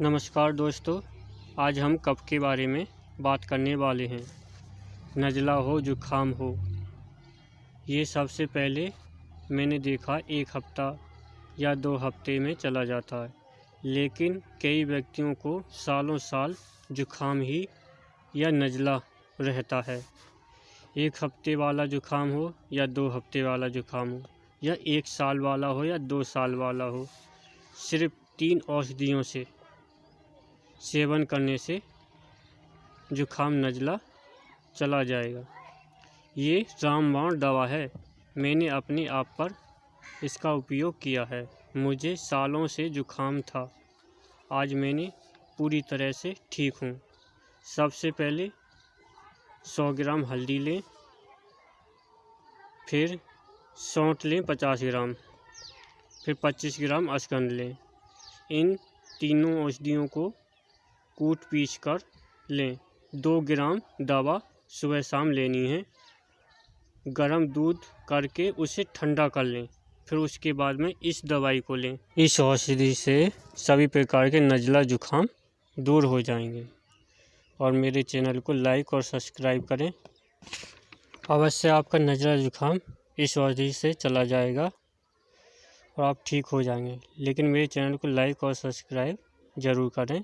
नमस्कार दोस्तों, आज हम कफ के बारे में बात करने वाले हैं। नज़ला हो, जुखाम हो, ये सबसे पहले मैंने देखा एक हफ़्ता या दो हफ़्ते में चला जाता है, लेकिन कई व्यक्तियों को सालों साल जुखाम ही या नज़ला रहता है। एक हफ़्ते वाला जुखाम हो या दो हफ़्ते वाला जुखाम हो, या एक साल वाला हो या दो साल वाला हो, सिर्फ़ तीन औषधियों से सेवन करने से जुखाम नज़ला चला जाएगा। ये रामबाण दवा है। मैंने अपने आप पर इसका उपयोग किया है। मुझे सालों से जुखाम था। आज मैंने पूरी तरह से ठीक हूँ। सबसे पहले सौ ग्राम हल्दी लें, फिर सौंठ लें पचास ग्राम, फिर पच्चीस ग्राम अशगंध लें। इन तीनों औषधियों को कूट पीस कर लें। दो ग्राम दवा सुबह शाम लेनी है। गरम दूध करके उसे ठंडा कर लें, फिर उसके बाद में इस दवाई को लें। इस औषधि से सभी प्रकार के नज़ला जुखाम दूर हो जाएँगे। और मेरे चैनल को लाइक और सब्सक्राइब करें। अवश्य आपका नज़ला जुखाम इस औषधि से चला जाएगा और आप ठीक हो जाएँगे। लेकिन मेरे चैनल को लाइक और सब्सक्राइब ज़रूर करें।